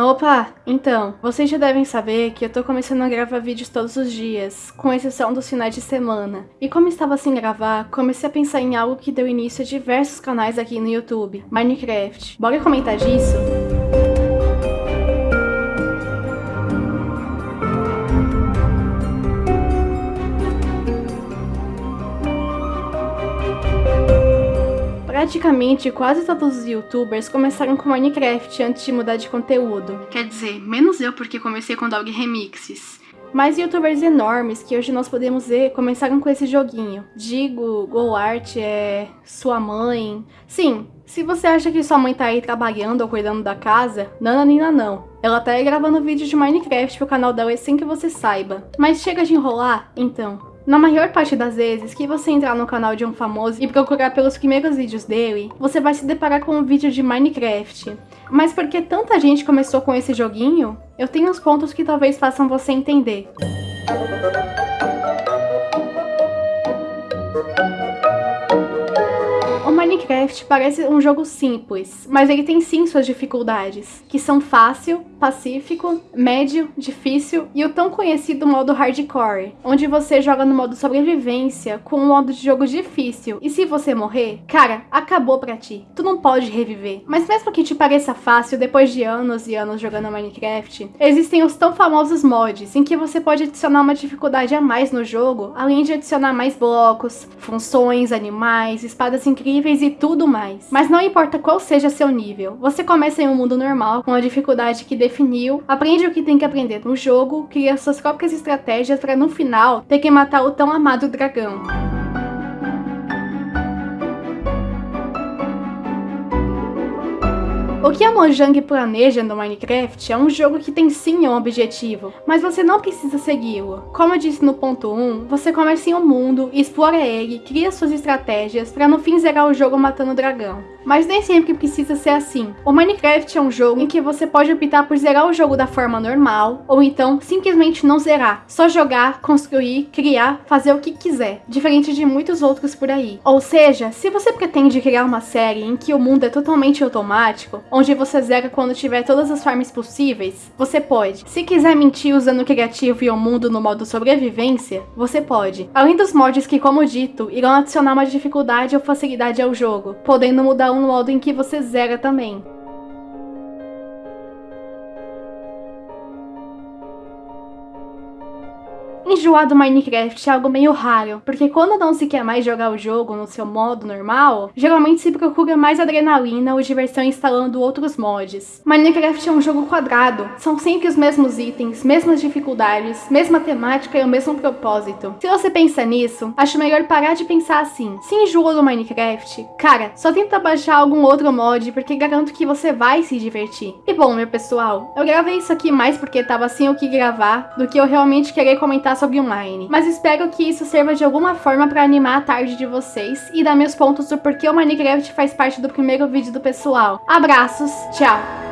Opa, então, vocês já devem saber que eu tô começando a gravar vídeos todos os dias, com exceção dos finais de semana. E como estava sem gravar, comecei a pensar em algo que deu início a diversos canais aqui no YouTube, Minecraft. Bora comentar disso? Praticamente quase todos os youtubers começaram com Minecraft antes de mudar de conteúdo. Quer dizer, menos eu porque comecei com Dog Remixes. Mas youtubers enormes que hoje nós podemos ver começaram com esse joguinho. Digo, GoArt é sua mãe. Sim, se você acha que sua mãe tá aí trabalhando ou cuidando da casa, nananina não. Ela tá aí gravando vídeos de Minecraft pro canal dela sem que você saiba. Mas chega de enrolar? Então, na maior parte das vezes que você entrar no canal de um famoso e procurar pelos primeiros vídeos dele, você vai se deparar com um vídeo de Minecraft. Mas porque tanta gente começou com esse joguinho, eu tenho uns pontos que talvez façam você entender. Minecraft parece um jogo simples, mas ele tem sim suas dificuldades, que são fácil, pacífico, médio, difícil e o tão conhecido modo hardcore, onde você joga no modo sobrevivência com um modo de jogo difícil. E se você morrer, cara, acabou pra ti. Tu não pode reviver. Mas mesmo que te pareça fácil depois de anos e anos jogando Minecraft, existem os tão famosos mods em que você pode adicionar uma dificuldade a mais no jogo, além de adicionar mais blocos, funções, animais, espadas incríveis e tudo mais. Mas não importa qual seja seu nível, você começa em um mundo normal, com a dificuldade que definiu, aprende o que tem que aprender no jogo, cria suas próprias estratégias para no final ter que matar o tão amado dragão. O que a Mojang planeja no Minecraft é um jogo que tem sim um objetivo, mas você não precisa segui-lo. Como eu disse no ponto 1, você começa em um mundo, explora ele, cria suas estratégias para no fim zerar o jogo matando o dragão. Mas nem sempre precisa ser assim. O Minecraft é um jogo em que você pode optar por zerar o jogo da forma normal, ou então simplesmente não zerar, só jogar, construir, criar, fazer o que quiser, diferente de muitos outros por aí. Ou seja, se você pretende criar uma série em que o mundo é totalmente automático, onde você zera quando tiver todas as farms possíveis, você pode. Se quiser mentir usando o criativo e o mundo no modo sobrevivência, você pode. Além dos mods que, como dito, irão adicionar uma dificuldade ou facilidade ao jogo, podendo mudar um modo em que você zera também. Enjoar do Minecraft é algo meio raro, porque quando não se quer mais jogar o jogo no seu modo normal, geralmente se procura mais adrenalina ou diversão instalando outros mods. Minecraft é um jogo quadrado, são sempre os mesmos itens, mesmas dificuldades, mesma temática e o mesmo propósito. Se você pensa nisso, acho melhor parar de pensar assim. Se enjoa do Minecraft, cara, só tenta baixar algum outro mod, porque garanto que você vai se divertir. E bom, meu pessoal, eu gravei isso aqui mais porque tava sem o que gravar, do que eu realmente querer comentar sobre online. Mas espero que isso sirva de alguma forma para animar a tarde de vocês e dar meus pontos do porquê o Minecraft faz parte do primeiro vídeo do pessoal. Abraços, tchau!